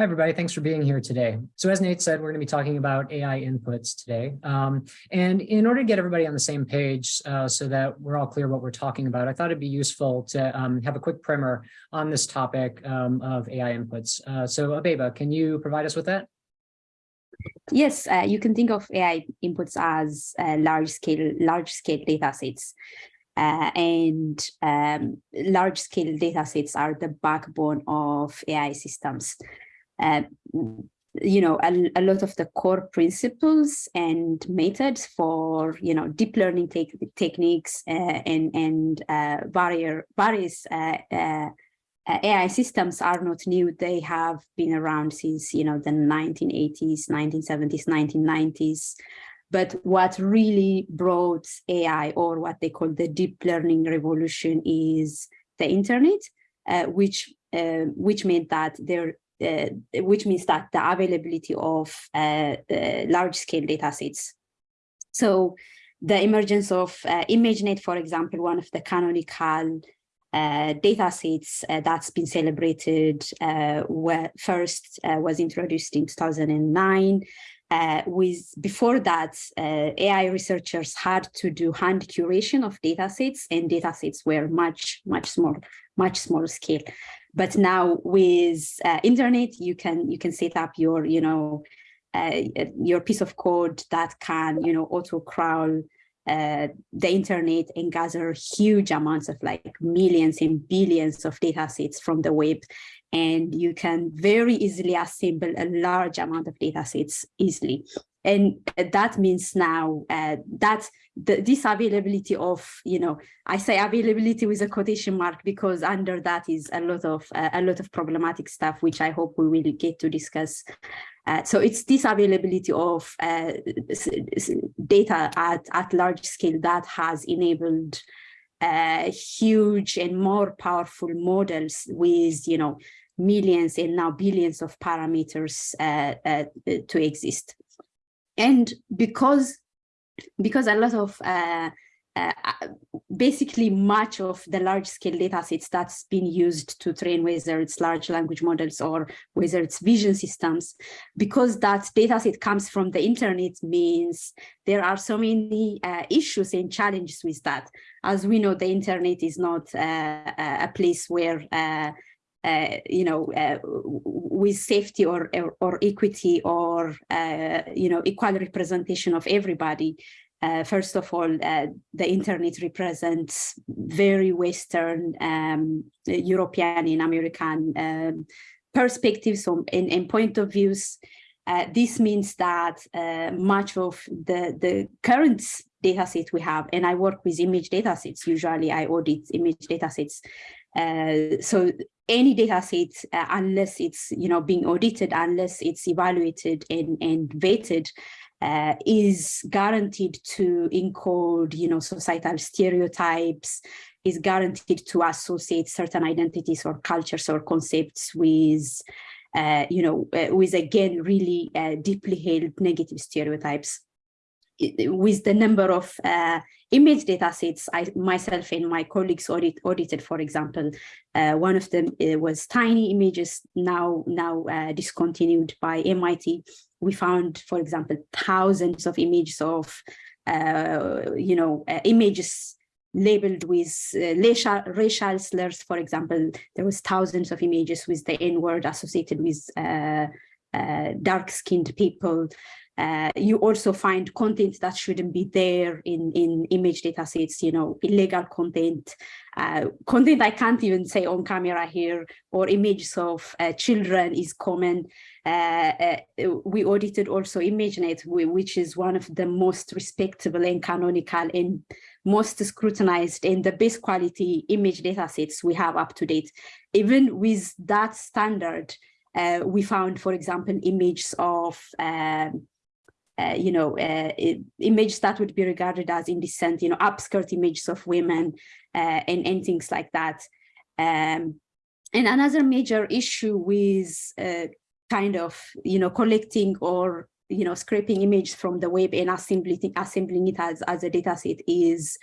Hi, everybody. Thanks for being here today. So as Nate said, we're going to be talking about AI inputs today. Um, and in order to get everybody on the same page uh, so that we're all clear what we're talking about, I thought it'd be useful to um, have a quick primer on this topic um, of AI inputs. Uh, so Abeba, can you provide us with that? Yes, uh, you can think of AI inputs as uh, large scale, large scale data sets. Uh, and um, large scale data sets are the backbone of AI systems. Uh, you know, a, a, lot of the core principles and methods for, you know, deep learning te techniques uh, and, and uh, barrier, various uh, uh, AI systems are not new. They have been around since, you know, the 1980s, 1970s, 1990s. But what really brought AI or what they call the deep learning revolution is the internet, uh, which uh, which meant that there which means that the availability of uh, large scale data sets. So the emergence of uh, ImageNet, for example, one of the canonical uh, data sets uh, that's been celebrated uh, where first uh, was introduced in 2009 uh, with before that AI researchers had to do hand curation of data sets and data sets were much much small much smaller scale but now with uh, internet, you can you can set up your you know uh, your piece of code that can you know auto crawl uh, the internet and gather huge amounts of like millions and billions of data sets from the web. And you can very easily assemble a large amount of data sets easily. And that means now uh, that the, this availability of, you know, I say availability with a quotation mark because under that is a lot of uh, a lot of problematic stuff, which I hope we will get to discuss. Uh, so it's this availability of uh, data at, at large scale that has enabled uh, huge and more powerful models with, you know, millions and now billions of parameters uh, uh, to exist. And because because a lot of uh, uh, basically much of the large scale data sets that's been used to train whether it's large language models or whether it's vision systems because that data set comes from the internet means there are so many uh, issues and challenges with that. As we know the internet is not uh, a place where uh, uh, you know, uh, with safety or, or, or equity or, uh, you know, equal representation of everybody. Uh, first of all, uh, the internet represents very Western, um, European and American um, perspectives and, point of views. Uh, this means that much of the, the current data set we have, and I work with image data sets, usually I audit image data sets. so any data set, uh, unless it's you know being audited, unless it's evaluated and, and vetted, uh, is guaranteed to encode you know societal stereotypes, is guaranteed to associate certain identities or cultures or concepts with uh, you know uh, with again really uh, deeply held negative stereotypes with the number of uh, image data sets I myself and my colleagues audit, audited, for example, uh, one of them uh, was tiny images now now uh, discontinued by MIT. We found, for example, thousands of images of uh, you know uh, images labeled with racial, racial slurs. For example, there was thousands of images with the N word associated with dark-skinned people. Uh, you also find content that shouldn't be there in, in image data sets, you know, illegal content, uh, content I can't even say on camera here, or images of uh, children is common. Uh, uh, we audited also ImageNet, which is one of the most respectable and canonical and most scrutinized and the best quality image data sets we have up to date. Even with that standard, uh, we found, for example, images of um, uh, you know, uh, images that would be regarded as indecent, you know, upskirt images of women uh, and, and things like that. Um, and another major issue with uh, kind of, you know, collecting or, you know, scraping images from the web and assembling, assembling it as, as a data set is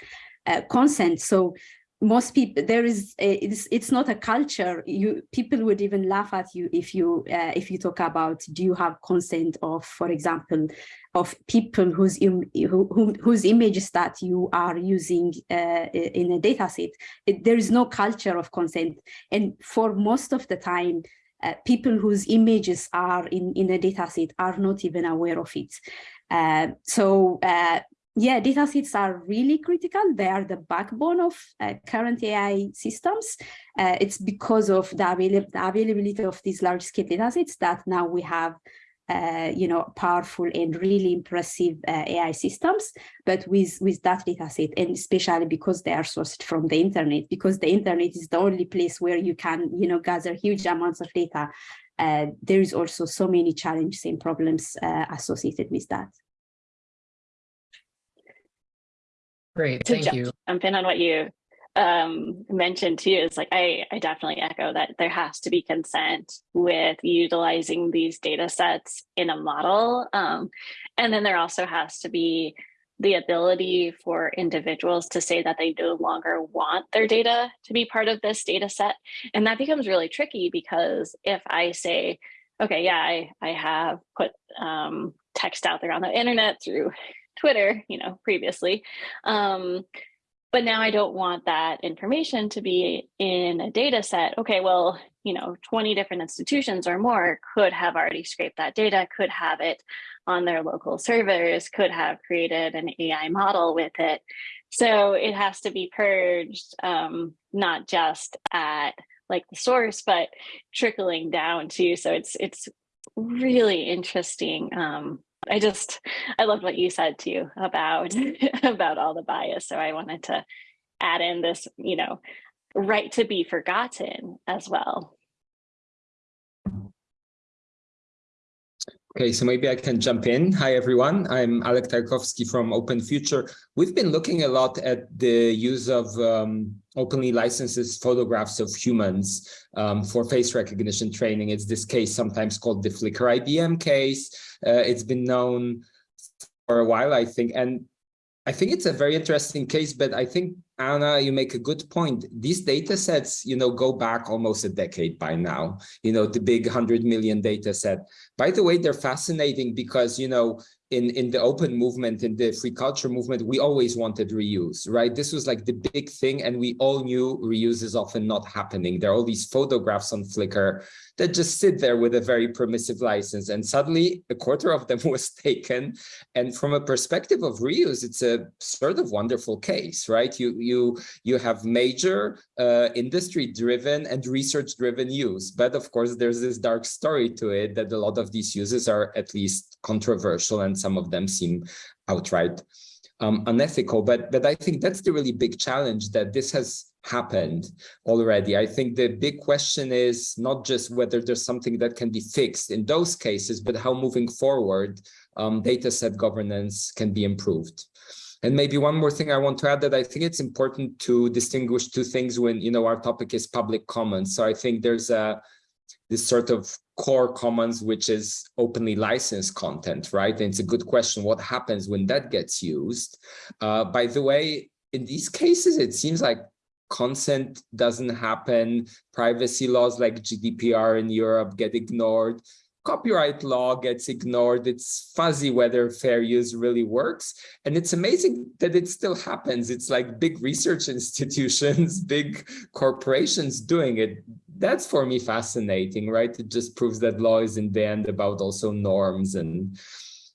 uh, consent. So most people there is a, it's, it's not a culture. You people would even laugh at you if you uh, if you talk about do you have consent of for example of people whose Im, who, who, whose images that you are using uh, in a data set it, there is no culture of consent. And for most of the time uh, people whose images are in in a data set are not even aware of it. So uh, yeah, data sets are really critical. They are the backbone of uh, current AI systems. Uh, it's because of the, avail the, availability of these large scale data sets that now we have uh, you know, powerful and really impressive uh, AI systems, but with, with that data set, and especially because they are sourced from the internet, because the internet is the only place where you can, you know, gather huge amounts of data. Uh, there is also so many challenges and problems uh, associated with that. Great, to thank you. jump in on what you um, mentioned too is like I, I definitely echo that there has to be consent with utilizing these data sets in a model. Um, and then there also has to be the ability for individuals to say that they no longer want their data to be part of this data set. And that becomes really tricky because if I say, okay, yeah, I, I have put um, text out there on the internet through Twitter, you know, previously. Um, but now I don't want that information to be in a data set. Okay, well, you know, 20 different institutions or more could have already scraped that data, could have it on their local servers, could have created an AI model with it. So it has to be purged, um, not just at like the source, but trickling down too. So it's it's really interesting um, I just, I loved what you said too about, about all the bias. So I wanted to add in this, you know, right to be forgotten as well. Okay, so maybe I can jump in. Hi, everyone. I'm Alek Tarkowski from Open Future. We've been looking a lot at the use of um, openly licenses photographs of humans um, for face recognition training. It's this case sometimes called the Flickr IBM case. Uh, it's been known for a while, I think. And I think it's a very interesting case, but I think Anna, you make a good point. These data sets, you know, go back almost a decade by now, you know, the big 100 million data set. By the way, they're fascinating because, you know, in, in the open movement, in the free culture movement, we always wanted reuse, right? This was like the big thing. And we all knew reuse is often not happening. There are all these photographs on Flickr that just sit there with a very permissive license. And suddenly a quarter of them was taken. And from a perspective of reuse, it's a sort of wonderful case, right? You, you, you have major uh, industry driven and research driven use. But of course, there's this dark story to it that a lot of these uses are at least controversial and some of them seem outright um, unethical. But, but I think that's the really big challenge that this has happened already. I think the big question is not just whether there's something that can be fixed in those cases, but how moving forward um, data set governance can be improved. And maybe one more thing I want to add that I think it's important to distinguish two things when, you know, our topic is public commons. So I think there's a this sort of core commons, which is openly licensed content, right? And it's a good question, what happens when that gets used? Uh, by the way, in these cases, it seems like consent doesn't happen, privacy laws like GDPR in Europe get ignored, copyright law gets ignored. It's fuzzy whether fair use really works. And it's amazing that it still happens. It's like big research institutions, big corporations doing it. That's for me fascinating, right? It just proves that law is in the end about also norms and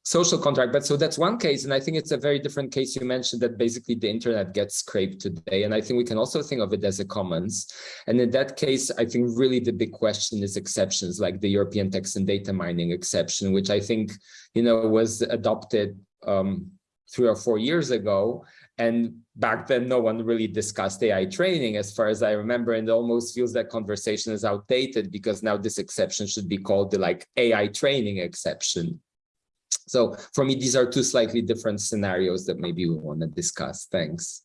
social contract. But so that's one case. And I think it's a very different case. You mentioned that basically the internet gets scraped today. And I think we can also think of it as a commons. And in that case, I think really the big question is exceptions like the European text and data mining exception, which I think, you know, was adopted um, three or four years ago. And back then, no one really discussed AI training, as far as I remember, and almost feels that conversation is outdated because now this exception should be called the like AI training exception. So for me, these are two slightly different scenarios that maybe we want to discuss. Thanks.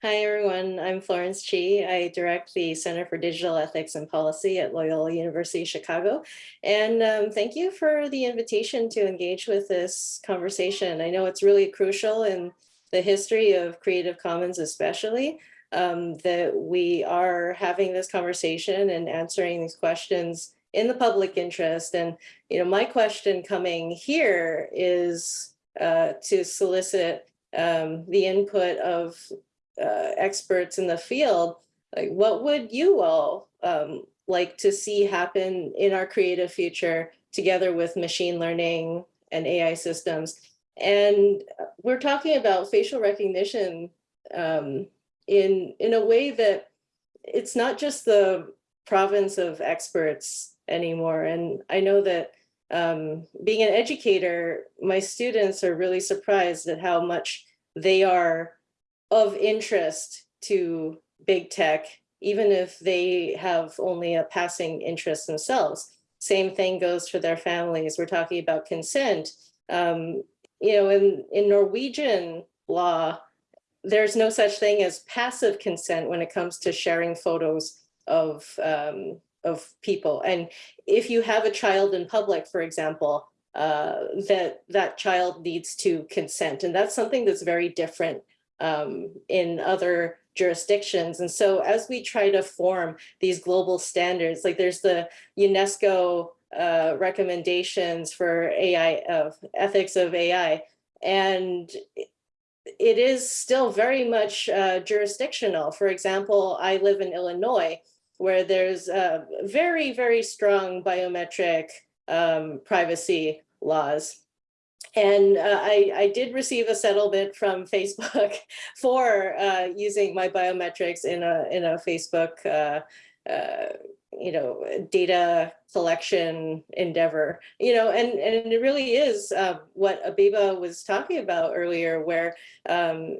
Hi, everyone. I'm Florence Chee. I direct the Center for Digital Ethics and Policy at Loyola University Chicago. And um, thank you for the invitation to engage with this conversation. I know it's really crucial in the history of Creative Commons especially, um, that we are having this conversation and answering these questions in the public interest. And, you know, my question coming here is uh, to solicit um, the input of uh, experts in the field. Like, what would you all um, like to see happen in our creative future together with machine learning and AI systems? And we're talking about facial recognition um, in, in a way that it's not just the province of experts anymore. And I know that um, being an educator, my students are really surprised at how much they are of interest to big tech, even if they have only a passing interest themselves. Same thing goes for their families. We're talking about consent. Um, you know, in, in Norwegian law, there's no such thing as passive consent when it comes to sharing photos of um, of people. And if you have a child in public, for example, uh, that that child needs to consent. And that's something that's very different um, in other jurisdictions. And so as we try to form these global standards, like there's the UNESCO uh, recommendations for AI, of ethics of AI, and it is still very much uh, jurisdictional. For example, I live in Illinois, where there's very, very strong biometric um, privacy laws. And uh, I, I did receive a settlement from Facebook for uh, using my biometrics in a in a Facebook uh, uh, you know, data collection endeavor, you know, and, and it really is uh, what Abeba was talking about earlier, where um,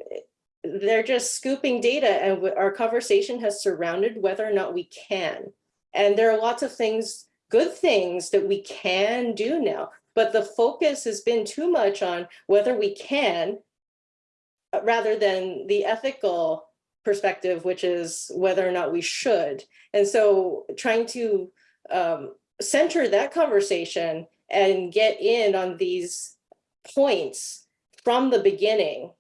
they're just scooping data and our conversation has surrounded whether or not we can. And there are lots of things, good things that we can do now, but the focus has been too much on whether we can uh, rather than the ethical perspective, which is whether or not we should. And so trying to um, center that conversation and get in on these points from the beginning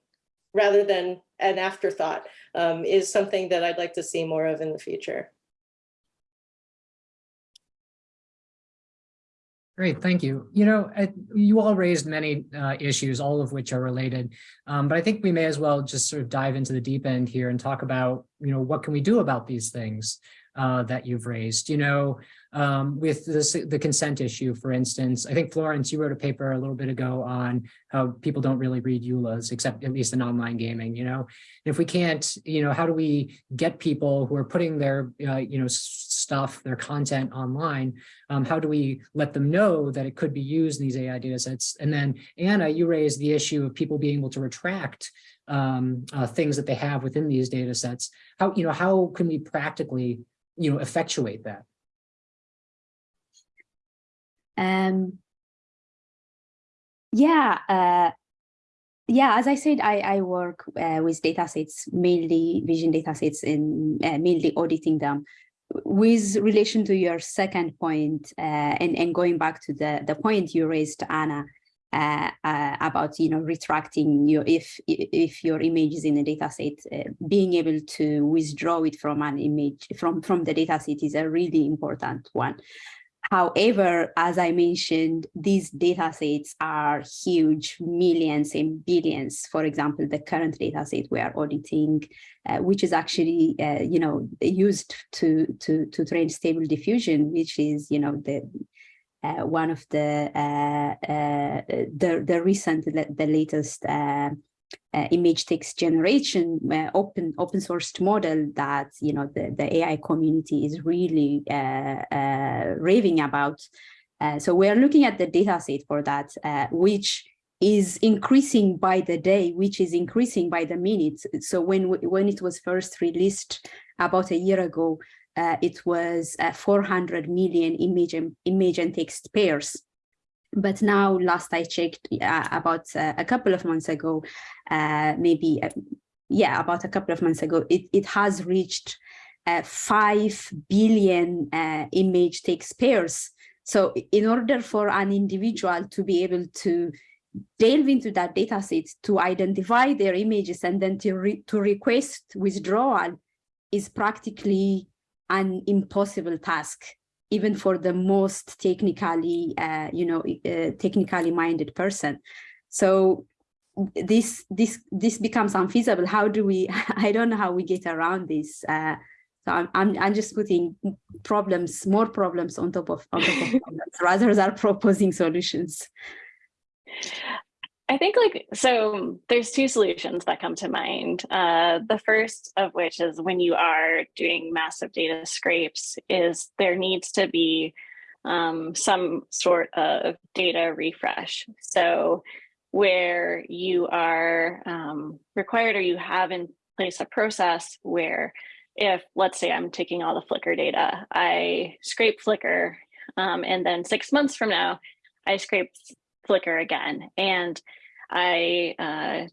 rather than an afterthought um, is something that I'd like to see more of in the future. Great, thank you. You know, you all raised many uh, issues, all of which are related, um, but I think we may as well just sort of dive into the deep end here and talk about, you know, what can we do about these things uh, that you've raised? You know, um, with this, the consent issue, for instance, I think Florence, you wrote a paper a little bit ago on how people don't really read EULAs, except at least in online gaming, you know, and if we can't, you know, how do we get people who are putting their, uh, you know, stuff, their content online, um, how do we let them know that it could be used in these AI data sets? And then Anna, you raised the issue of people being able to retract um, uh, things that they have within these data sets. How, you know, how can we practically, you know, effectuate that? Um, yeah, uh, yeah, as I said, I, I work uh, with datasets, mainly vision datasets and uh, mainly auditing them. With relation to your second point, uh, and, and going back to the, the point you raised, Anna, uh, uh, about you know retracting your if if your image is in a dataset, uh, being able to withdraw it from an image from from the dataset is a really important one. However, as I mentioned, these data sets are huge, millions and billions. For example, the current data set we are auditing, uh, which is actually, uh, you know, used to, to, to train stable diffusion, which is, you know, the uh, one of the, uh, uh, the, the recent, the latest uh, uh, image text generation uh, open open sourced model that you know the, the AI community is really uh, uh raving about. Uh, so we are looking at the data set for that, uh, which is increasing by the day, which is increasing by the minute. So when when it was first released about a year ago, it was 400 million image image and text pairs but now last I checked uh, about uh, a couple of months ago, uh, maybe, uh, yeah, about a couple of months ago, it, it has reached uh, 5 billion uh, image text pairs. So in order for an individual to be able to delve into that data set to identify their images and then to, re to request withdrawal is practically an impossible task, even for the most technically, uh, you know, uh, technically minded person. So this this this becomes unfeasible. How do we? I don't know how we get around this. Uh, so I'm, I'm I'm just putting problems, more problems on top of on top of problems, rather than proposing solutions. I think like, so there's two solutions that come to mind. Uh, the first of which is when you are doing massive data scrapes is there needs to be um, some sort of data refresh. So where you are um, required or you have in place a process where if let's say I'm taking all the Flickr data, I scrape Flickr um, and then six months from now, I scrape Flickr again and I uh,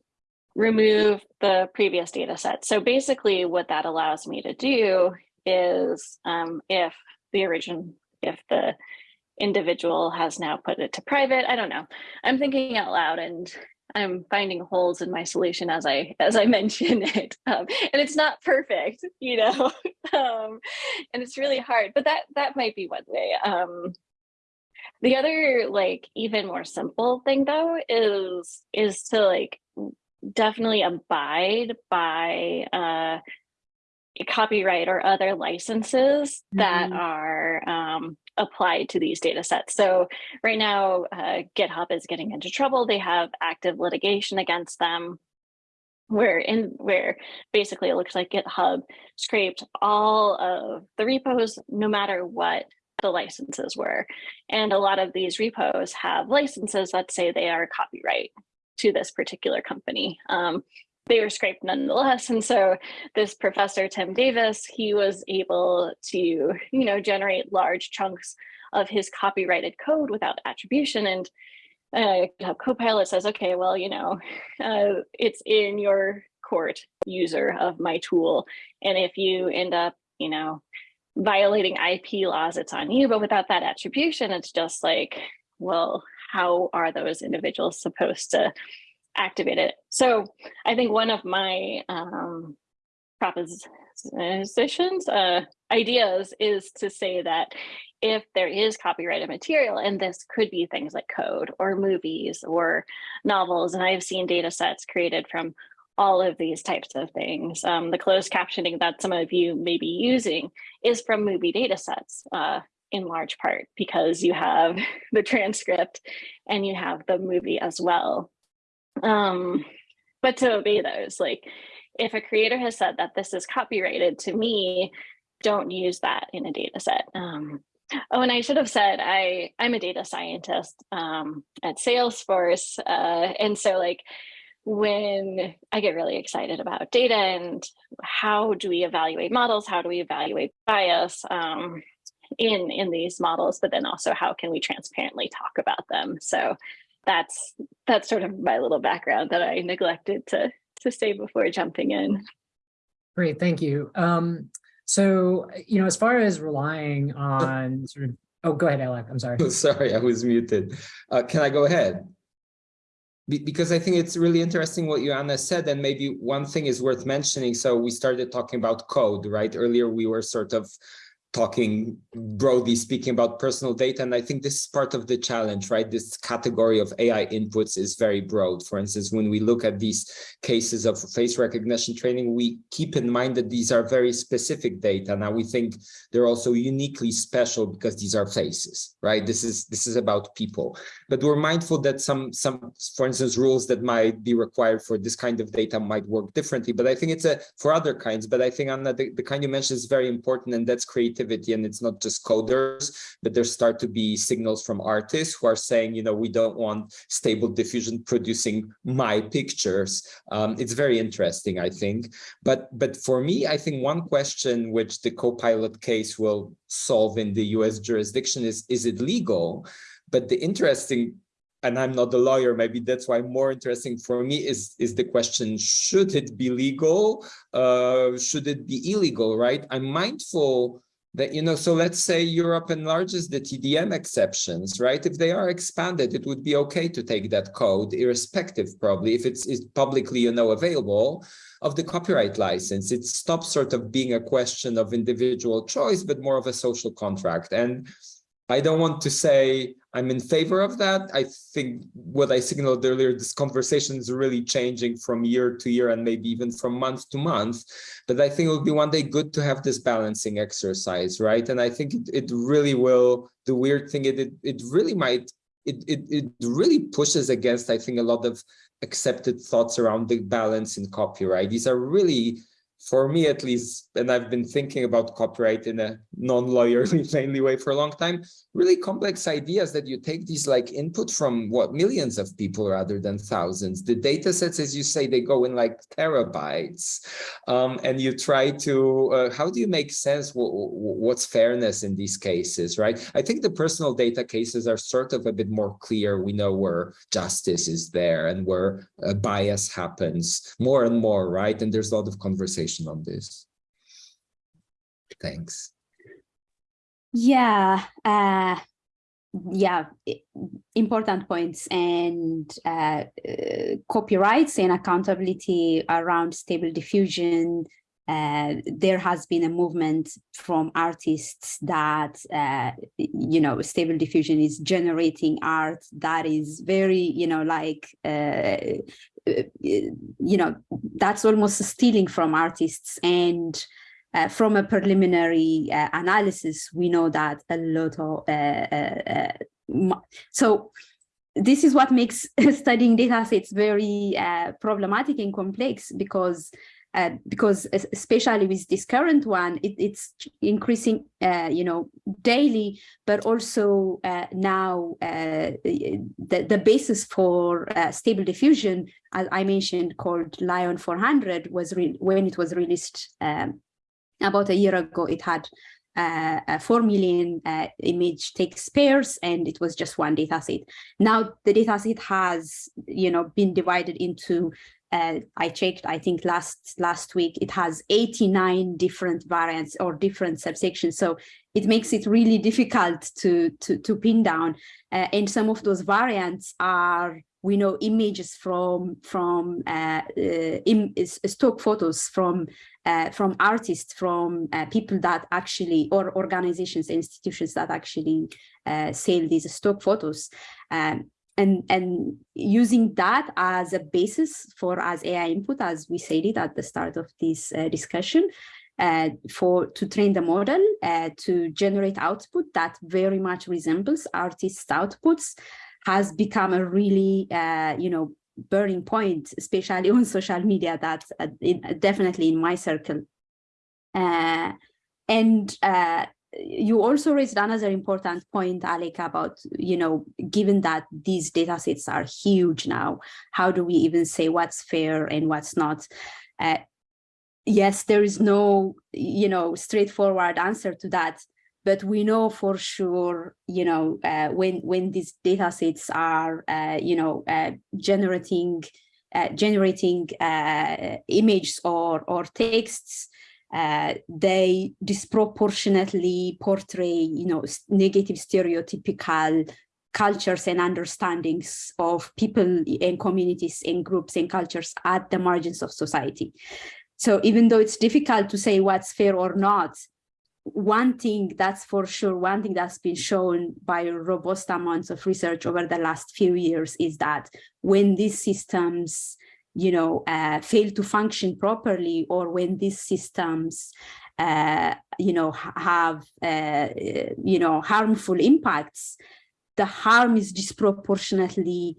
remove the previous data set. So basically what that allows me to do is um, if the origin, if the individual has now put it to private, I don't know. I'm thinking out loud and I'm finding holes in my solution as I as I mention it, um, and it's not perfect, you know, um, and it's really hard. But that that might be one way. Um, the other like even more simple thing though is is to like definitely abide by uh copyright or other licenses that are um, applied to these data sets. So right now, uh, GitHub is getting into trouble. They have active litigation against them where in where basically it looks like GitHub scraped all of the repos, no matter what the licenses were. And a lot of these repos have licenses that say they are copyright to this particular company. Um, they were scraped nonetheless. And so this professor, Tim Davis, he was able to, you know, generate large chunks of his copyrighted code without attribution. And uh, Copilot says, okay, well, you know, uh, it's in your court user of my tool. And if you end up, you know, violating IP laws, it's on you. But without that attribution, it's just like, well, how are those individuals supposed to activate it? So I think one of my um, propositions, uh, ideas is to say that if there is copyrighted material, and this could be things like code or movies or novels, and I've seen data sets created from all of these types of things. Um, the closed captioning that some of you may be using is from movie data sets uh, in large part because you have the transcript and you have the movie as well. Um, but to obey those, like if a creator has said that this is copyrighted to me, don't use that in a data set. Um, oh, and I should have said I, I'm a data scientist um, at Salesforce. Uh, and so like when I get really excited about data and how do we evaluate models, how do we evaluate bias um, in, in these models, but then also how can we transparently talk about them. So that's that's sort of my little background that I neglected to, to say before jumping in. Great, thank you. Um, so, you know, as far as relying on sort of, oh, go ahead, Alek, I'm sorry. sorry, I was muted. Uh, can I go ahead? Because I think it's really interesting what Joanna said, and maybe one thing is worth mentioning. So we started talking about code, right? Earlier, we were sort of talking broadly speaking about personal data. And I think this is part of the challenge, right? This category of AI inputs is very broad. For instance, when we look at these cases of face recognition training, we keep in mind that these are very specific data. Now we think they're also uniquely special because these are faces, right? This is this is about people. But we're mindful that some, some, for instance, rules that might be required for this kind of data might work differently. But I think it's a for other kinds. But I think the, the kind you mentioned is very important, and that's creativity creativity and it's not just coders but there start to be signals from artists who are saying you know we don't want stable diffusion producing my pictures um, it's very interesting i think but but for me i think one question which the copilot case will solve in the us jurisdiction is is it legal but the interesting and I'm not a lawyer, maybe that's why more interesting for me is, is the question, should it be legal? Uh, should it be illegal, right? I'm mindful that, you know, so let's say Europe enlarges the TDM exceptions, right? If they are expanded, it would be okay to take that code, irrespective probably, if it's, it's publicly, you know, available of the copyright license. It stops sort of being a question of individual choice, but more of a social contract. And I don't want to say I'm in favor of that. I think what I signaled earlier, this conversation is really changing from year to year and maybe even from month to month. But I think it will be one day good to have this balancing exercise, right? And I think it, it really will, the weird thing, it, it, it really might, it, it, it really pushes against, I think, a lot of accepted thoughts around the balance in copyright. These are really for me at least, and I've been thinking about copyright in a non-lawyerly plainly way for a long time, really complex ideas that you take these like input from what millions of people rather than thousands. The data sets, as you say, they go in like terabytes. Um, and you try to, uh, how do you make sense? what's fairness in these cases, right? I think the personal data cases are sort of a bit more clear. We know where justice is there and where uh, bias happens more and more, right? And there's a lot of conversation on this? Thanks. Yeah, uh, yeah, important points and uh, uh, copyrights and accountability around stable diffusion. Uh, there has been a movement from artists that, uh, you know, stable diffusion is generating art that is very, you know, like uh, uh, you know, that's almost stealing from artists. And uh, from a preliminary uh, analysis, we know that a lot of, uh, uh, uh so this is what makes studying data sets very problematic and complex because uh, because especially with this current one, it, it's increasing, uh, you know, daily, but also uh, now uh, the, the basis for uh, stable diffusion, as I mentioned, called LAION 400, was when it was released um, about a year ago, it had uh, 4 million uh, image text pairs and it was just one data set. Now the data set has, you know, been divided into uh, I checked, I think last last week, it has 89 different variants or different subsections. So it makes it really difficult to, to, to pin down. Uh, and some of those variants are, we know, images from, from uh, uh stock photos from, uh, from artists, from uh, people that actually, or organizations, institutions that actually sell these stock photos. Um, and and using that as a basis for as AI input, as we said it at the start of this uh, discussion, uh, for to train the model uh, to generate output that very much resembles artists' outputs, has become a really uh, you know burning point, especially on social media. That uh, definitely in my circle. Uh, and you also raised another important point, Alek, about, you know, given that these data sets are huge now, how do we even say what's fair and what's not? Uh, yes, there is no, you know, straightforward answer to that, but we know for sure, you know, uh, when when these data sets are, uh, you know, uh, generating uh, generating uh, images or or texts, uh, they disproportionately portray, you know, negative stereotypical cultures and understandings of people and communities and groups and cultures at the margins of society. So even though it's difficult to say what's fair or not, one thing that's for sure, one thing that's been shown by robust amounts of research over the last few years is that when these systems you know, uh, fail to function properly or when these systems, uh, you know, have, uh, you know, harmful impacts, the harm is disproportionately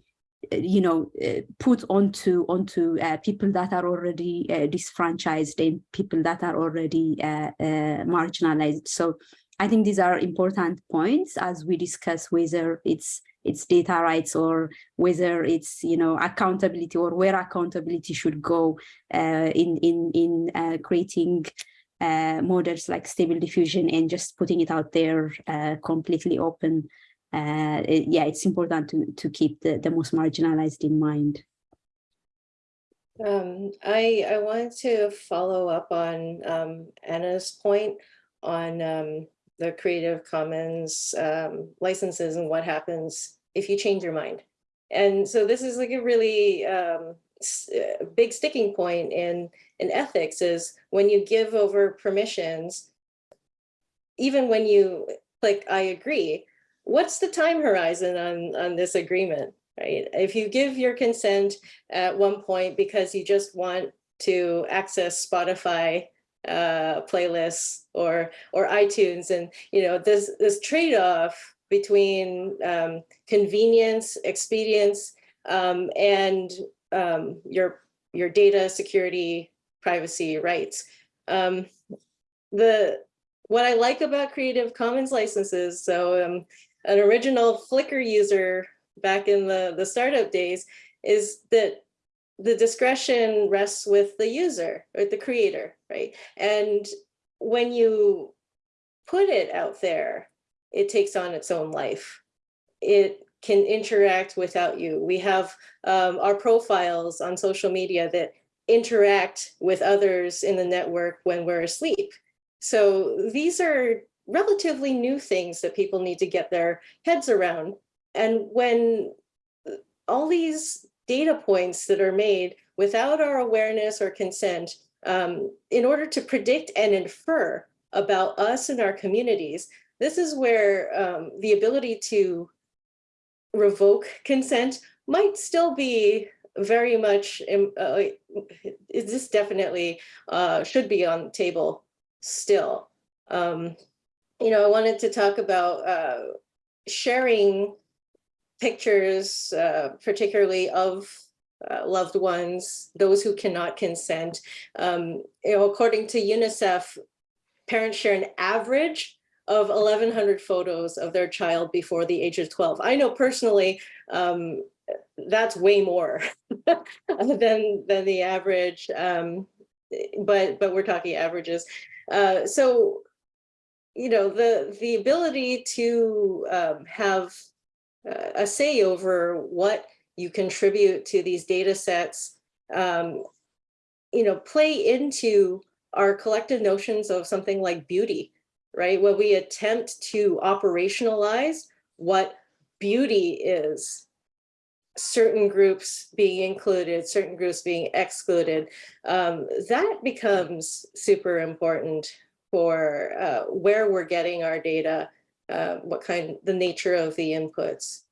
uh, you know, uh, put onto onto uh, people that are already uh, disfranchised and people that are already uh, uh, marginalized. So I think these are important points as we discuss whether it's it's data rights or whether it's you know accountability or where accountability should go uh, in in in uh, creating uh, models like stable diffusion and just putting it out there uh, completely open. Uh, it, yeah, it's important to to keep the the most marginalized in mind. Um, I I wanted to follow up on um, Anna's point on um, the Creative Commons um, licenses and what happens if you change your mind. And so this is like a really um, uh, big sticking point in, in ethics is when you give over permissions, even when you click, I agree, what's the time horizon on, on this agreement, right? If you give your consent at one point because you just want to access Spotify uh, playlists or or iTunes, and you know this this trade off between um, convenience, expedience, um, and um, your your data security, privacy rights. Um, the what I like about Creative Commons licenses, so um, an original Flickr user back in the the startup days, is that the discretion rests with the user or the creator, right? And when you put it out there, it takes on its own life. It can interact without you. We have um, our profiles on social media that interact with others in the network when we're asleep. So these are relatively new things that people need to get their heads around. And when all these data points that are made without our awareness or consent um, in order to predict and infer about us and our communities, this is where um, the ability to revoke consent might still be very much, um, uh, this definitely uh, should be on the table still. Um, you know, I wanted to talk about uh, sharing pictures, uh, particularly of uh, loved ones, those who cannot consent. Um, you know, according to UNICEF, parents share an average of 1,100 photos of their child before the age of 12. I know personally, um, that's way more than than the average, um, but but we're talking averages. Uh, so, you know, the the ability to um, have a say over what you contribute to these data sets, um, you know, play into our collective notions of something like beauty, right? When we attempt to operationalize what beauty is, certain groups being included, certain groups being excluded, um, that becomes super important for uh, where we're getting our data, uh, what kind, the nature of the inputs.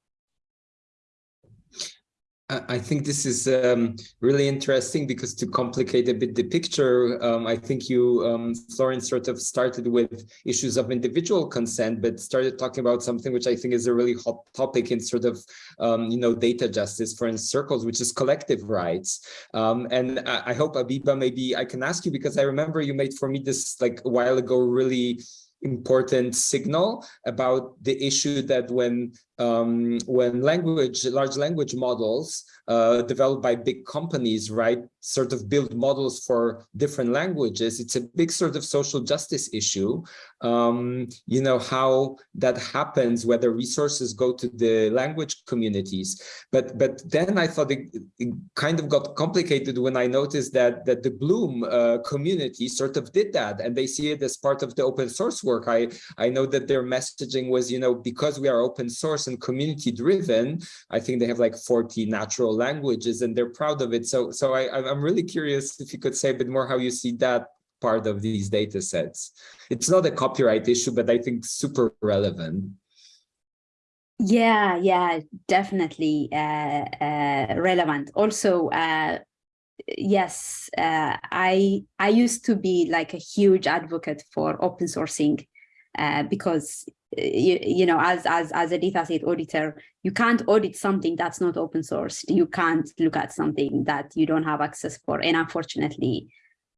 I think this is um, really interesting because to complicate a bit the picture, um, I think you, um, Florence, sort of started with issues of individual consent, but started talking about something which I think is a really hot topic in sort of, um, you know, data justice for in circles, which is collective rights. Um, and I, I hope, Abeba, maybe I can ask you because I remember you made for me this like a while ago really important signal about the issue that when um, when language, large language models uh, developed by big companies, right, sort of build models for different languages, it's a big sort of social justice issue. Um, you know, how that happens, whether resources go to the language communities. But but then I thought it, it kind of got complicated when I noticed that that the Bloom uh, community sort of did that and they see it as part of the open source work. I, I know that their messaging was, you know, because we are open source and community driven, I think they have like 40 natural languages and they're proud of it. So, so I, I'm really curious if you could say a bit more how you see that part of these data sets. It's not a copyright issue, but I think super relevant. Yeah, yeah, definitely uh, uh, relevant. Also, uh, yes, uh, I I used to be like a huge advocate for open sourcing uh, because you, you know as as as a dataset auditor, you can't audit something that's not open source. You can't look at something that you don't have access for, and unfortunately,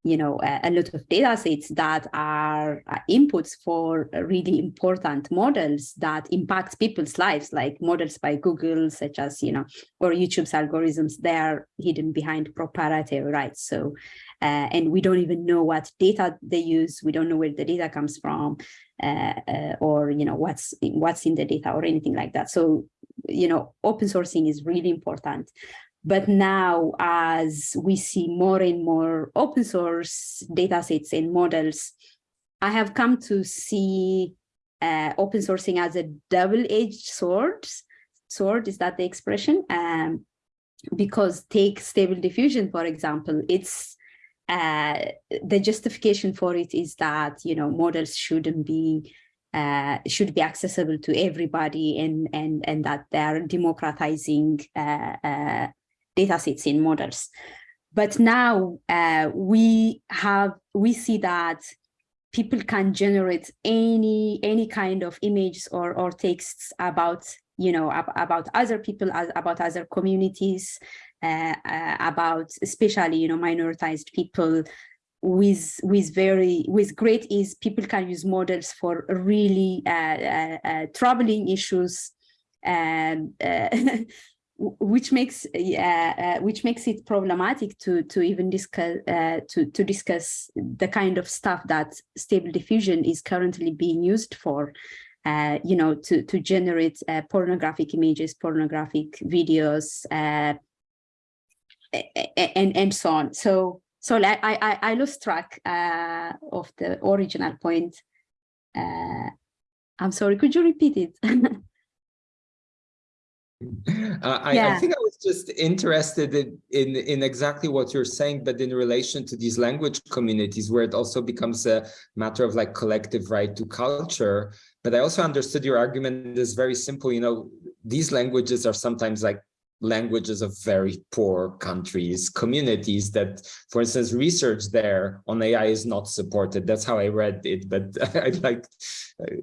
you know, a, a lot of data sets that are uh, inputs for really important models that impact people's lives, like models by Google, such as, you know, or YouTube's algorithms, they're hidden behind proprietary rights. So, uh, and we don't even know what data they use. We don't know where the data comes from, uh, uh, or, you know, what's in, what's in the data or anything like that. So, you know, open sourcing is really important. But now, as we see more and more open source data sets and models I have come to see uh, open sourcing as a double-edged sword. Sword is that the expression? Um, because take stable diffusion, for example, it's uh, the justification for it is that you know models shouldn't be uh, should be accessible to everybody and and and that they're democratizing uh, uh, data sets in models. But now uh, we have we see that people can generate any any kind of images or or texts about you know ab about other people as about other communities uh, uh, about especially you know minoritized people with with very with great ease people can use models for really uh, uh, uh troubling issues and uh, which makes uh, which makes it problematic to to even discuss to to discuss the kind of stuff that stable diffusion is currently being used for you know to to generate pornographic images pornographic videos and and so on so so I, I, I lost track uh, of the original point. Uh, I'm sorry, could you repeat it? Uh, I, yeah. I, think I was just interested in, in, in exactly what you're saying, but in relation to these language communities, where it also becomes a matter of like collective right to culture. But I also understood your argument is very simple. You know, these languages are sometimes like languages of very poor countries, communities that, for instance, research there on AI is not supported. That's how I read it, but I'd like,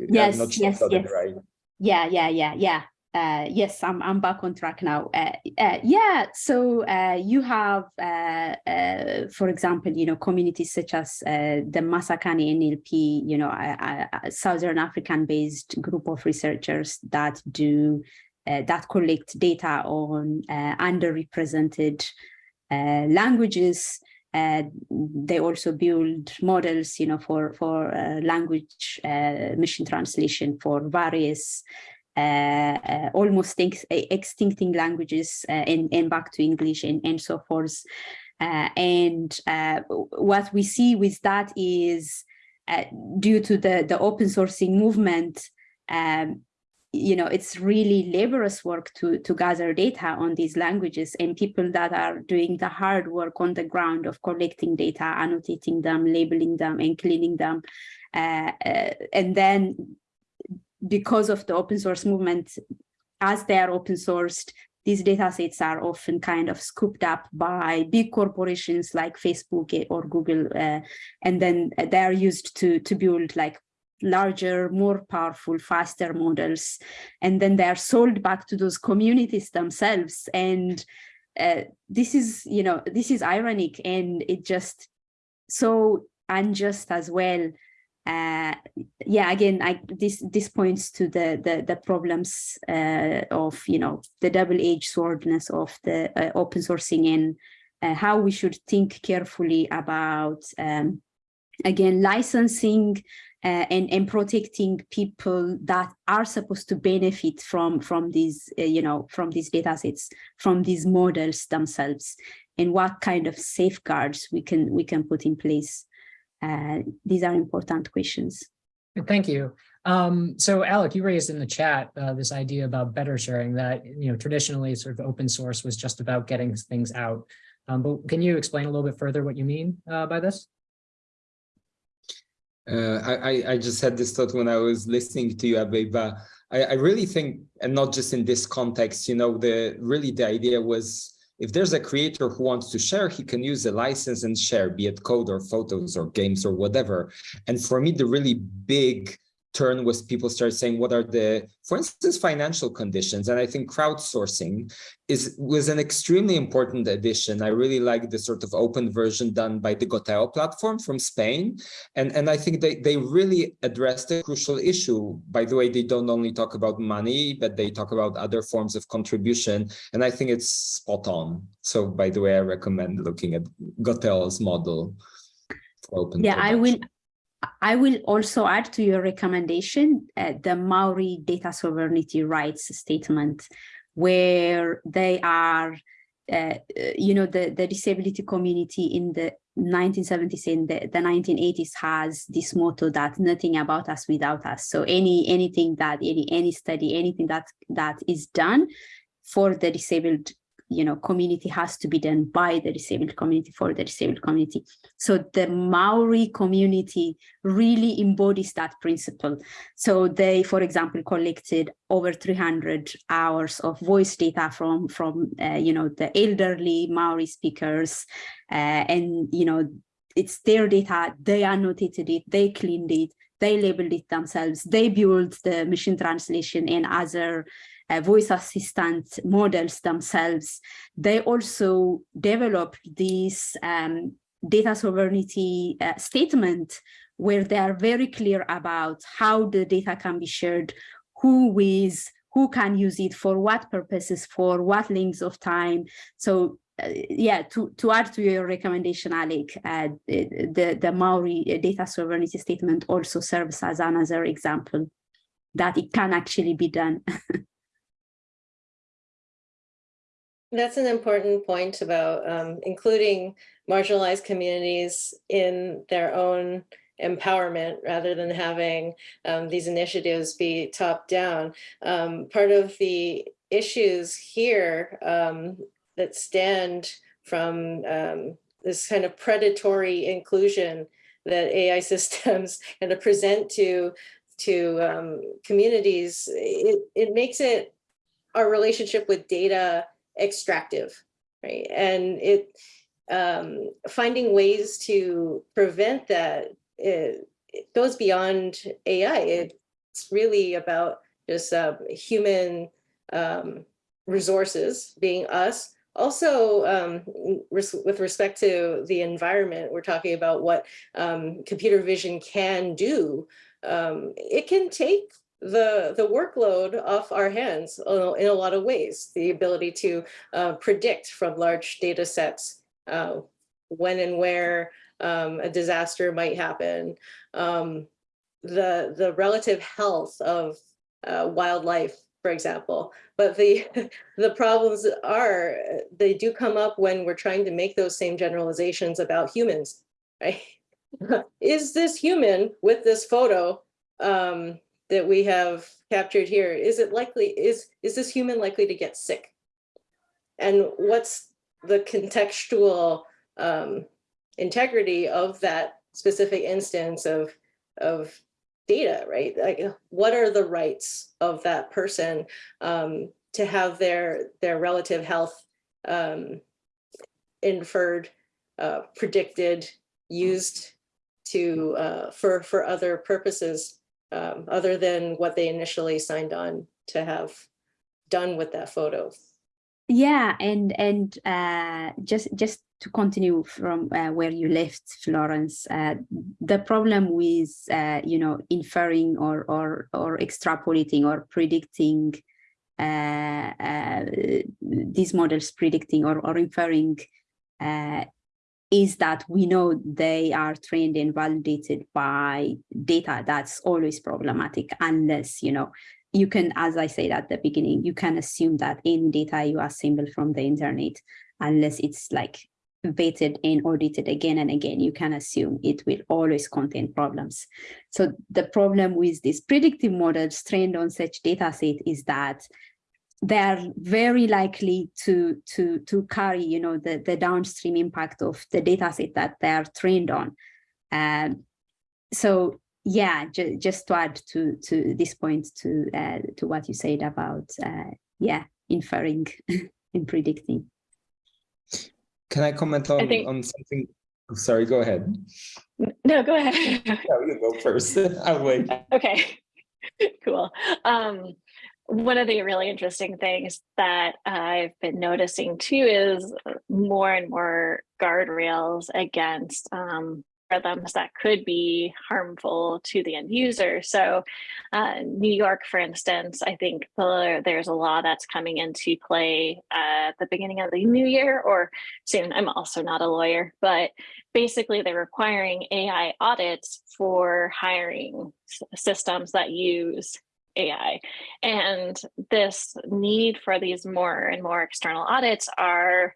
yes, sure yes, yes. Right. Yeah, yeah, yeah, yeah. Uh, yes, I'm I'm back on track now. Uh, uh, yeah, so uh, you have, uh, uh, for example, you know, communities such as the Masakhane NLP, you know, a, a Southern African-based group of researchers that do that collect data on underrepresented languages. they also build models, you know, for for language machine translation for various almost ex extincting languages uh, and, and back to English and, and so forth. and what we see with that is due to the, the open sourcing movement, um, you know, it's really laborious work to, to gather data on these languages and people that are doing the hard work on the ground of collecting data, annotating them, labeling them and cleaning them. Uh, uh, and then because of the open source movement, as they are open sourced, these data sets are often kind of scooped up by big corporations like Facebook or Google, uh, and then they are used to, to build like larger, more powerful, faster models. And then they are sold back to those communities themselves. And uh, this is, you know, this is ironic and it just so unjust as well. Uh, yeah, again, I, this this points to the the, the problems uh, of you know the double-edged swordness of the uh, open sourcing and uh, how we should think carefully about um, again licensing uh, and, and protecting people that are supposed to benefit from from these uh, you know from these data sets from these models themselves and what kind of safeguards we can we can put in place uh, these are important questions thank you um, so Alek, you raised in the chat uh, this idea about better sharing that, you know, traditionally sort of open source was just about getting things out. Um, but can you explain a little bit further what you mean uh, by this? Uh, I, I just had this thought when I was listening to you, Abeba. I, I really think, and not just in this context, you know, the really the idea was if there's a creator who wants to share, he can use a license and share, be it code or photos or games or whatever. And for me, the really big turn was people start saying what are the for instance financial conditions. And i think crowdsourcing is was an extremely important addition. I really like the sort of open version done by the goteo platform from spain. And and i think they they really addressed a crucial issue. By the way they don't only talk about money but they talk about other forms of contribution. And i think it's spot on. So by the way i recommend looking at goteo's model open yeah production. i will I will also add to your recommendation uh, the Maori data sovereignty rights statement, where they are uh, you know, the, the disability community in the 1970s and the, the 1980s has this motto that nothing about us without us. So any anything that any any study, anything that that is done for the disabled you know, community has to be done by the disabled community for the disabled community. So the Maori community really embodies that principle. So they, for example, collected over 300 hours of voice data from, from uh, you know, the elderly Maori speakers. Uh, and, you know, it's their data, they annotated it, they cleaned it, they labeled it themselves, they built the machine translation and other uh, voice assistant models themselves, they also develop this um, data sovereignty uh, statement where they are very clear about how the data can be shared, who who can use it for what purposes, for what lengths of time. So uh, yeah, to, to add to your recommendation, Alek, uh, the, the Maori data sovereignty statement also serves as another example that it can actually be done. That's an important point about um, including marginalized communities in their own empowerment rather than having um, these initiatives be top down. Um, part of the issues here um, that stand from um, this kind of predatory inclusion that AI systems kind of present to to um, communities, it, it makes it our relationship with data extractive, right? And it um, finding ways to prevent that it, it goes beyond AI. It's really about just uh, human um, resources being us. Also, um, res with respect to the environment, we're talking about what um, computer vision can do. Um, it can take the, the workload off our hands in a lot of ways, the ability to uh, predict from large data sets uh, when and where um, a disaster might happen, um, the, the relative health of uh, wildlife, for example. But the, the problems are, they do come up when we're trying to make those same generalizations about humans, right? Is this human with this photo um, that we have captured here, is it likely, is, is this human likely to get sick? And what's the contextual um, integrity of that specific instance of, of data, right? Like what are the rights of that person um, to have their, their relative health um, inferred, uh, predicted, used to uh, for, for other purposes um, other than what they initially signed on to have done with that photo. Yeah, and and uh, just just to continue from uh, where you left, Florence, uh, the problem with uh, you know inferring or or or extrapolating or predicting uh, uh, these models predicting or or inferring is that we know they are trained and validated by data that's always problematic unless, you know, you can, as I said at the beginning, you can assume that any data you assemble from the internet, unless it's like vetted and audited again and again, you can assume it will always contain problems. So the problem with these predictive models trained on such data set is that they are very likely to to to carry you know the the downstream impact of the data set that they are trained on. Um, so yeah ju just to add to to this point to uh, to what you said about uh, yeah inferring and predicting. Can i comment on I think... on something? Oh, sorry go ahead. No go ahead. No, you go first. I'll wait. Okay. Cool. Um one of the really interesting things that I've been noticing too is more and more guardrails against um, rhythms that could be harmful to the end user. So uh, New York, for instance, I think the, there's a law that's coming into play at the beginning of the new year or soon. I'm also not a lawyer, but basically they're requiring AI audits for hiring systems that use AI. And this need for these more and more external audits are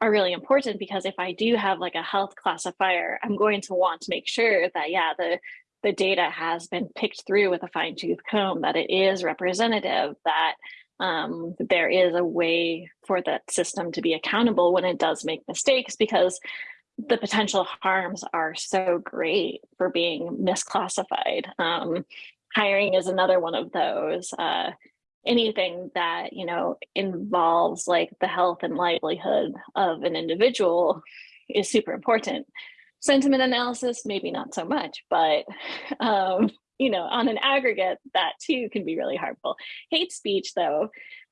are really important because if I do have like a health classifier, I'm going to want to make sure that yeah, the the data has been picked through with a fine tooth comb, that it is representative, that um, there is a way for that system to be accountable when it does make mistakes because the potential harms are so great for being misclassified. Um, hiring is another one of those. Uh, anything that you know involves like the health and livelihood of an individual is super important. Sentiment analysis, maybe not so much, but um, you know, on an aggregate, that too can be really harmful. Hate speech, though,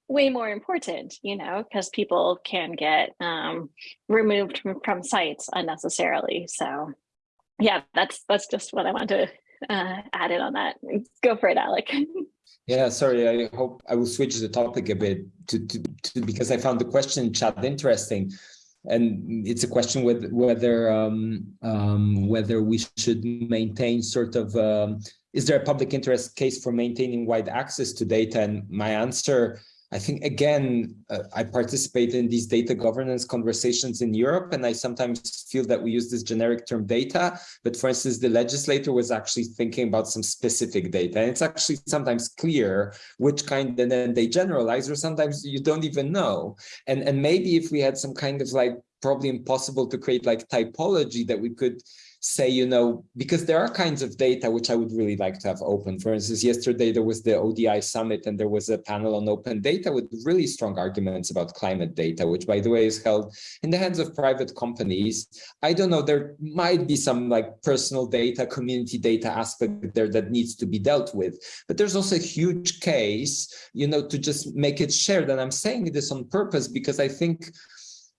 way more important, you know, because people can get um, removed from, from sites unnecessarily. So, yeah, that's that's just what I want to uh, add in on that. Go for it, Alek. Yeah, sorry. I hope I will switch the topic a bit to, to, to because I found the question chat interesting, and it's a question with whether um, um, whether we should maintain sort of um, is there a public interest case for maintaining wide access to data? And my answer I think, again, uh, I participate in these data governance conversations in Europe, and I sometimes feel that we use this generic term data, but for instance, the legislator was actually thinking about some specific data. And it's actually sometimes clear which kind, and then they generalize, or sometimes you don't even know. And, and maybe if we had some kind of like probably impossible to create like typology that we could say, you know, because there are kinds of data which I would really like to have open. For instance, yesterday there was the ODI summit and there was a panel on open data with really strong arguments about climate data, which by the way is held in the hands of private companies. I don't know, there might be some like personal data, community data aspect there that needs to be dealt with. But there's also a huge case, you know, to just make it shared. And I'm saying this on purpose because I think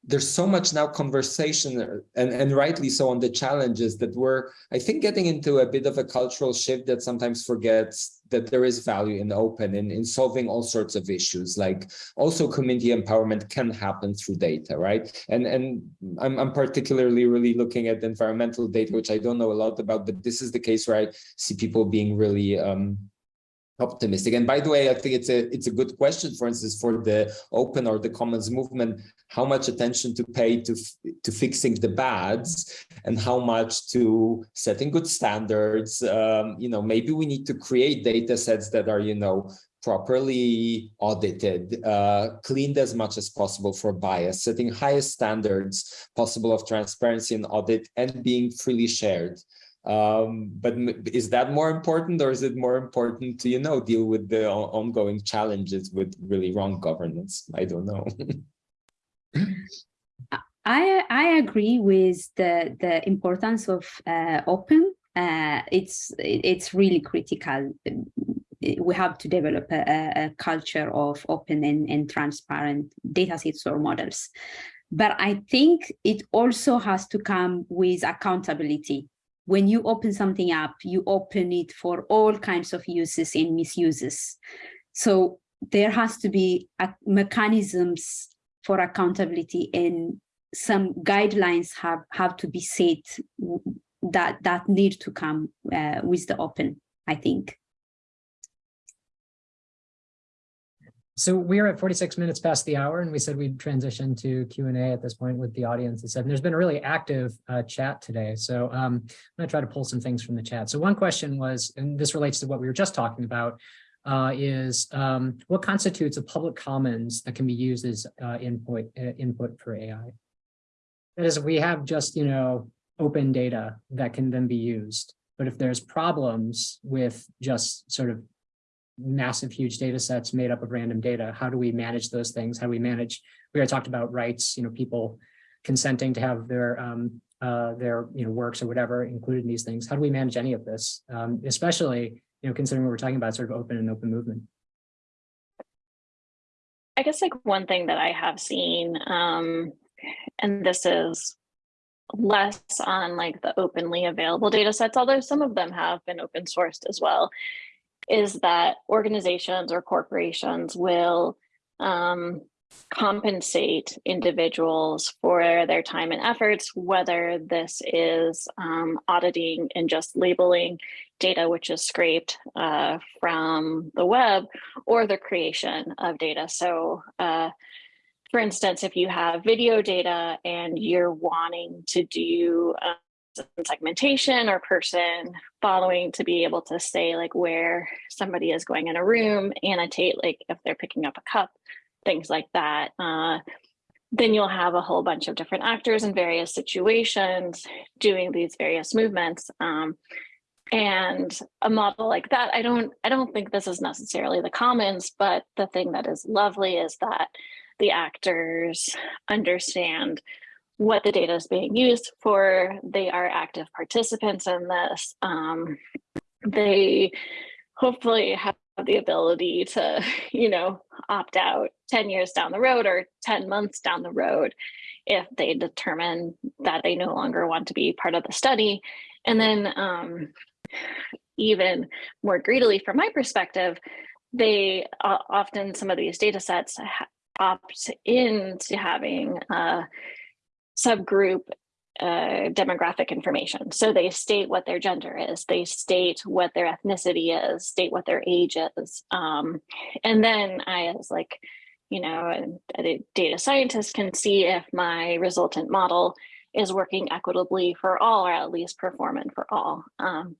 there's so much now conversation and, and rightly so on the challenges that we're, I think, getting into a bit of a cultural shift that sometimes forgets that there is value in open and in solving all sorts of issues. Like also community empowerment can happen through data right? And and I'm, I'm particularly really looking at environmental data which i don't know a lot about but this is the case where i see people being really um optimistic and by the way i think it's a it's a good question for instance for the open or the commons movement how much attention to pay to to fixing the bads and how much to setting good standards um, you know maybe we need to create data sets that are you know properly audited, uh, cleaned as much as possible for bias, setting highest standards possible of transparency and audit and being freely shared. Um, but is that more important or is it more important to, you know, deal with the ongoing challenges with really wrong governance? I don't know. I, I agree with the, the importance of uh, open. Uh, it's, it's really critical. We have to develop a, a culture of open and, and transparent data sets or models. But I think it also has to come with accountability when you open something up, you open it for all kinds of uses and misuses. So there has to be mechanisms for accountability and some guidelines have, have to be set that, that need to come uh, with the open, I think. So we are at 46 minutes past the hour, and we said we'd transition to Q&A at this point with the audience. And said there's been a really active uh, chat today. So um, I'm going to try to pull some things from the chat. So one question was, and this relates to what we were just talking about, uh, is um, what constitutes a public commons that can be used as uh, input uh, input for AI? That is, we have just, you know, open data that can then be used. But if there's problems with just sort of massive, huge data sets made up of random data. How do we manage those things? How do we manage, we already talked about rights, you know, people consenting to have their um, uh, their you know works or whatever included in these things. How do we manage any of this, um, especially you know considering what we're talking about, sort of open and open movement. I guess like one thing that I have seen, um, and this is less on like the openly available data sets, although some of them have been open sourced as well, is that organizations or corporations will um, compensate individuals for their time and efforts, whether this is um, auditing and just labeling data which is scraped uh, from the web or the creation of data. So uh, for instance, if you have video data and you're wanting to do segmentation or person following to be able to say like where somebody is going in a room, annotate like if they're picking up a cup, things like that. Uh, then you'll have a whole bunch of different actors in various situations doing these various movements. Um, and a model like that, I don't, I don't think this is necessarily the commons, but the thing that is lovely is that the actors understand what the data is being used for. They are active participants in this. Um, they hopefully have the ability to, you know, opt out 10 years down the road or 10 months down the road if they determine that they no longer want to be part of the study. And then um, even more greedily from my perspective, they uh, often some of these data sets opt into having a subgroup uh, demographic information. So they state what their gender is, they state what their ethnicity is, state what their age is. Um, and then I, as like, you know, a, data scientist can see if my resultant model is working equitably for all or at least performant for all. Um,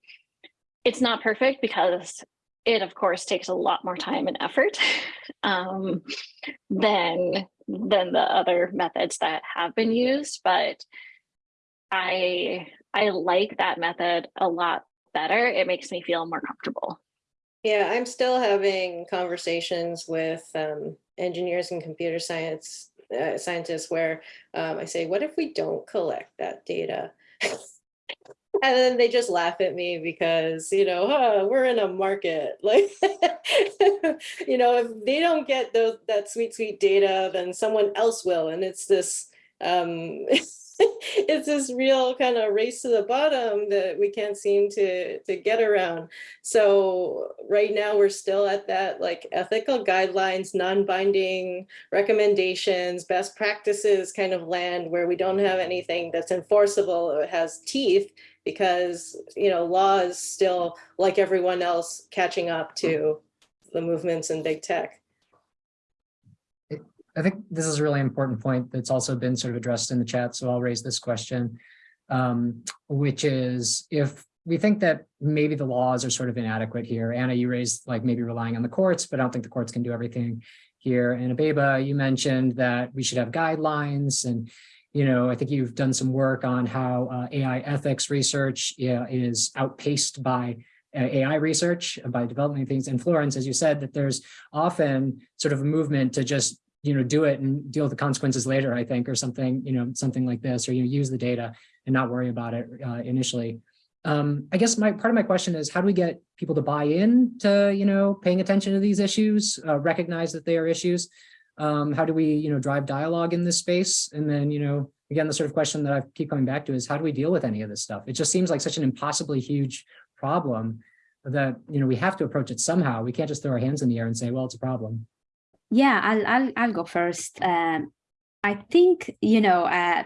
it's not perfect because it of course takes a lot more time and effort um, than than the other methods that have been used, but I I like that method a lot better. It makes me feel more comfortable. Yeah, I'm still having conversations with um, engineers and computer science uh, scientists where um, I say, what if we don't collect that data? and then they just laugh at me because you know huh, we're in a market. Like you know if they don't get those that sweet sweet data then someone else will. And it's this um it's this real kind of race to the bottom that we can't seem to to get around. So right now we're still at that like ethical guidelines non-binding recommendations best practices kind of land where we don't have anything that's enforceable or has teeth because you know law is still like everyone else catching up to the movements in big tech I think this is a really important point that's also been sort of addressed in the chat, so I'll raise this question, um, which is if we think that maybe the laws are sort of inadequate here. Anna, you raised like maybe relying on the courts, but I don't think the courts can do everything here. And Abeba, you mentioned that we should have guidelines and you know, I think you've done some work on how uh, AI ethics research yeah, is outpaced by uh, AI research by developing things. And Florence, as you said, that there's often sort of a movement to just you know, do it and deal with the consequences later, I think, or something, you know, something like this, or you know, use the data and not worry about it uh, initially. Um, I guess my part of my question is how do we get people to buy in to, you know, paying attention to these issues, uh, recognize that they are issues? Um, how do we, you know, drive dialogue in this space? And then, you know, again, the sort of question that I keep coming back to is how do we deal with any of this stuff? It just seems like such an impossibly huge problem that, you know, we have to approach it somehow. We can't just throw our hands in the air and say, well, it's a problem. Yeah, I'll, I'll, I'll go first. Um, I think, you know, uh,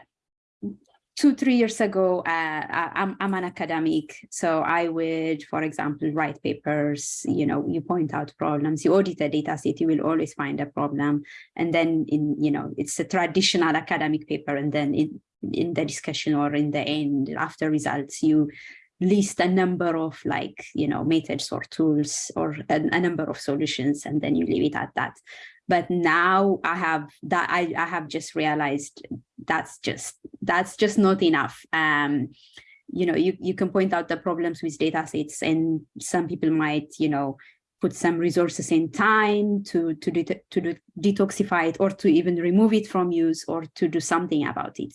two, three years ago, uh, I'm, I'm an academic. So I would, for example, write papers, you know, you point out problems, you audit a data set, you will always find a problem. And then in, you know, it's a traditional academic paper. And then in, in the discussion or in the end, after results, you list a number of like, you know, methods or tools or a, a, number of solutions, and then you leave it at that. But now I have that I, I have just realized that's just that's just not enough. Um, you know, you, you can point out the problems with data sets and some people might, you know, put some resources in time to to de to de detoxify it or to even remove it from use or to do something about it.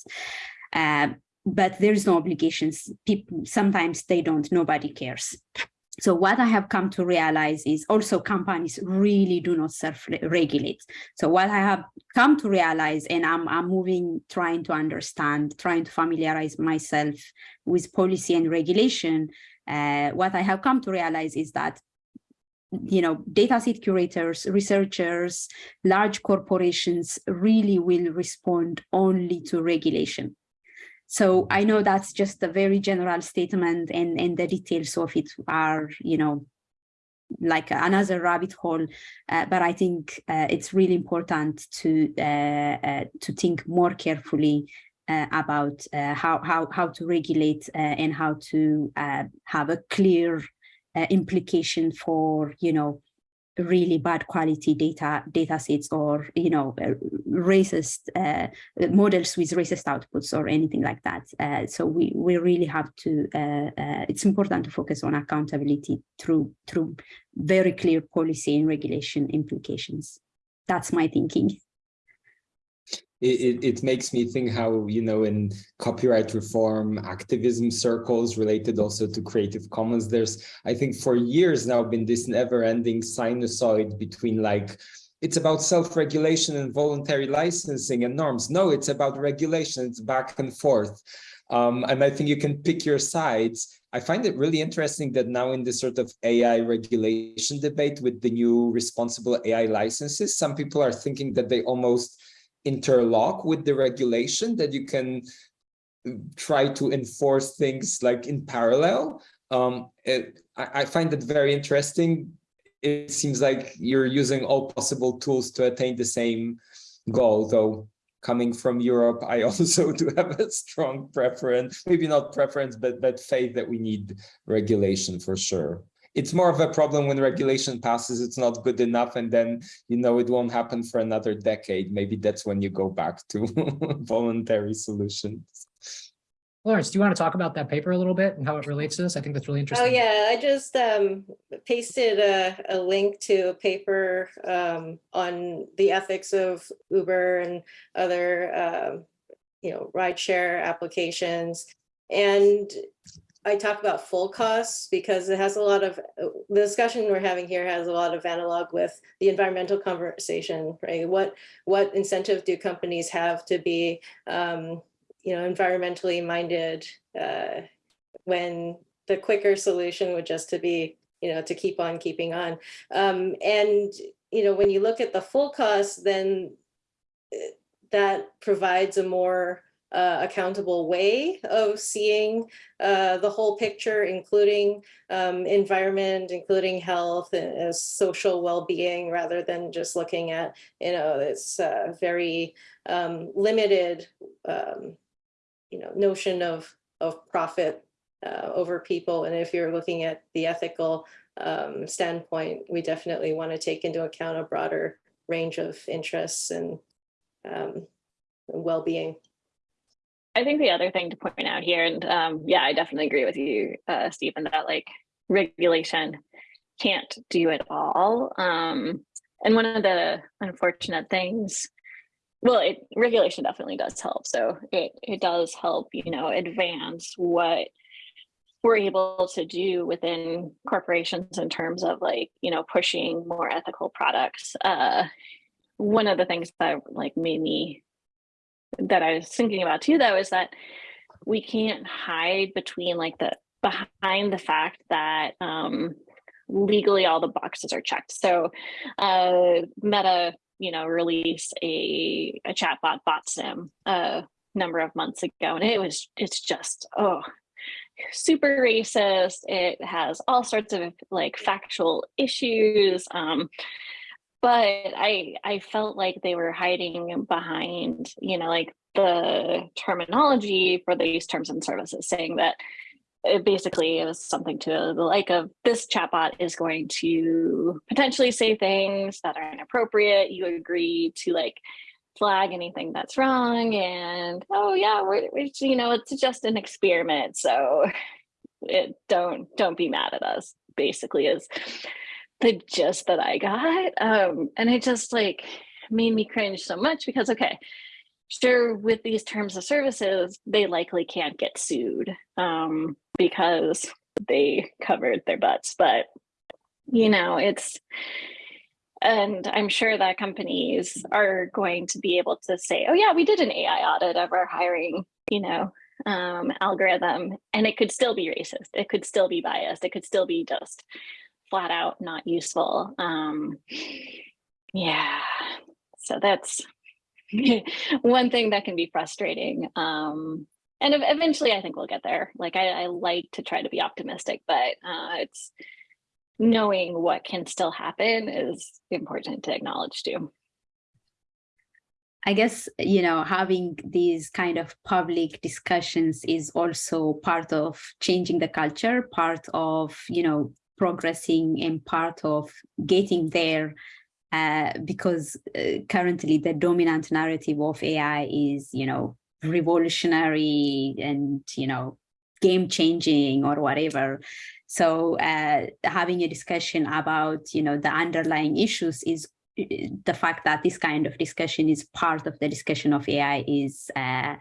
Uh, but there's no obligations. People sometimes they don't, nobody cares. So what I have come to realize is also companies really do not self-regulate. So what I have come to realize, and I'm, I'm moving, trying to understand, trying to familiarize myself with policy and regulation, uh, what I have come to realize is that you know, dataset curators, researchers, large corporations really will respond only to regulation. So I know that's just a very general statement and, and the details of it are, you know, like another rabbit hole, uh, but I think uh, it's really important to uh, uh to think more carefully uh, about uh, how how how to regulate and how to have a clear implication for you know really bad quality data data sets or you know uh, racist uh, models with racist outputs or anything like that. Uh, so we we really have to uh, uh, it's important to focus on accountability through through very clear policy and regulation implications. That's my thinking it, it, makes me think how, you know, in copyright reform activism circles related also to Creative Commons, there's, I think for years now been this never ending sinusoid between like, it's about self-regulation and voluntary licensing and norms. No, it's about regulation, it's back and forth. Um, and I think you can pick your sides. I find it really interesting that now in this sort of AI regulation debate with the new responsible AI licenses, some people are thinking that they almost interlock with the regulation that you can try to enforce things like in parallel. Um, it, I, I find it very interesting. It seems like you're using all possible tools to attain the same goal, though coming from Europe, I also do have a strong preference, maybe not preference, but, but faith that we need regulation for sure it's more of a problem when regulation passes, it's not good enough, and then you know it won't happen for another decade. Maybe that's when you go back to voluntary solutions. Florence, do you want to talk about that paper a little bit and how it relates to this? I think that's really oh, interesting. Oh yeah, I just um, pasted a, a, link to a paper um, on the ethics of Uber and other, uh, you know, rideshare applications. And I talk about full costs because it has a lot of, the discussion we're having here has a lot of analog with the environmental conversation, right? What, what incentive do companies have to be, um, you know, environmentally minded uh, when the quicker solution would just to be, you know, to keep on keeping on. Um, and, you know, when you look at the full cost, then eh, that provides a more uh, accountable way of seeing uh, the whole picture, including um, environment, including health and social well-being, rather than just looking at, you know, this uh, very um, limited, um, you know, notion of, of profit uh, over people. And if you're looking at the ethical um, standpoint, we definitely want to take into account a broader range of interests and um, well-being. I think the other thing to point out here, and um, yeah, I definitely agree with you, uh, Stephen, that like regulation can't do it all. Um, and one of the unfortunate things, well, it, regulation definitely does help. So it, it does help, you know, advance what we're able to do within corporations in terms of like, you know, pushing more ethical products. Uh, one of the things that like made me that I was thinking about too, though, is that we can't hide between like the behind the fact that um, legally all the boxes are checked. So uh, Meta, you know, released a, a chatbot bot sim a number of months ago, and it was it's just oh super racist. It has all sorts of like factual issues. Um, but I I felt like they were hiding behind, you know, like the terminology for these terms and services, saying that it basically it was something to the like of this chatbot is going to potentially say things that are inappropriate. You agree to like flag anything that's wrong, and oh yeah, we're, we're you know it's just an experiment, so it don't don't be mad at us. Basically, is the gist that I got. Um, and it just like made me cringe so much because, okay, sure, with these terms of services, they likely can't get sued um, because they covered their butts. But, you know, it's, and I'm sure that companies are going to be able to say, oh, yeah, we did an AI audit of our hiring, you know, um, algorithm, and it could still be racist. It could still be biased. It could still be just flat out not useful. Um, yeah, so that's one thing that can be frustrating. Um, and eventually I think we'll get there. Like I, I like to try to be optimistic, but uh, it's knowing what can still happen is important to acknowledge too. I guess, you know, having these kind of public discussions is also part of changing the culture, part of, you know, progressing and part of getting there. Uh, because uh, currently the dominant narrative of AI is, you know, revolutionary and, you know, game changing or whatever. So uh, having a discussion about, you know, the underlying issues is the fact that this kind of discussion is part of the discussion of AI is uh,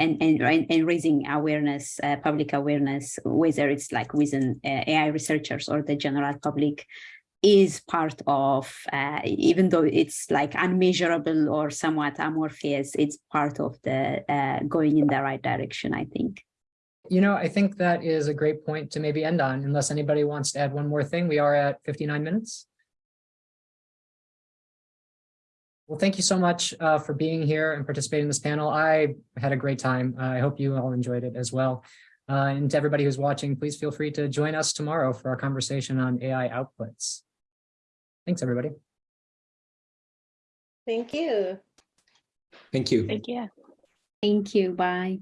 and, and and raising awareness, uh, public awareness, whether it's like within uh, AI researchers or the general public, is part of uh, even though it's like unmeasurable or somewhat amorphous, it's part of the uh, going in the right direction. I think. You know, I think that is a great point to maybe end on, unless anybody wants to add one more thing. We are at 59 minutes. Well, thank you so much uh, for being here and participating in this panel. I had a great time. Uh, I hope you all enjoyed it as well. Uh, and to everybody who's watching, please feel free to join us tomorrow for our conversation on AI outputs. Thanks, everybody. Thank you. Thank you. Thank you. Thank you. Bye.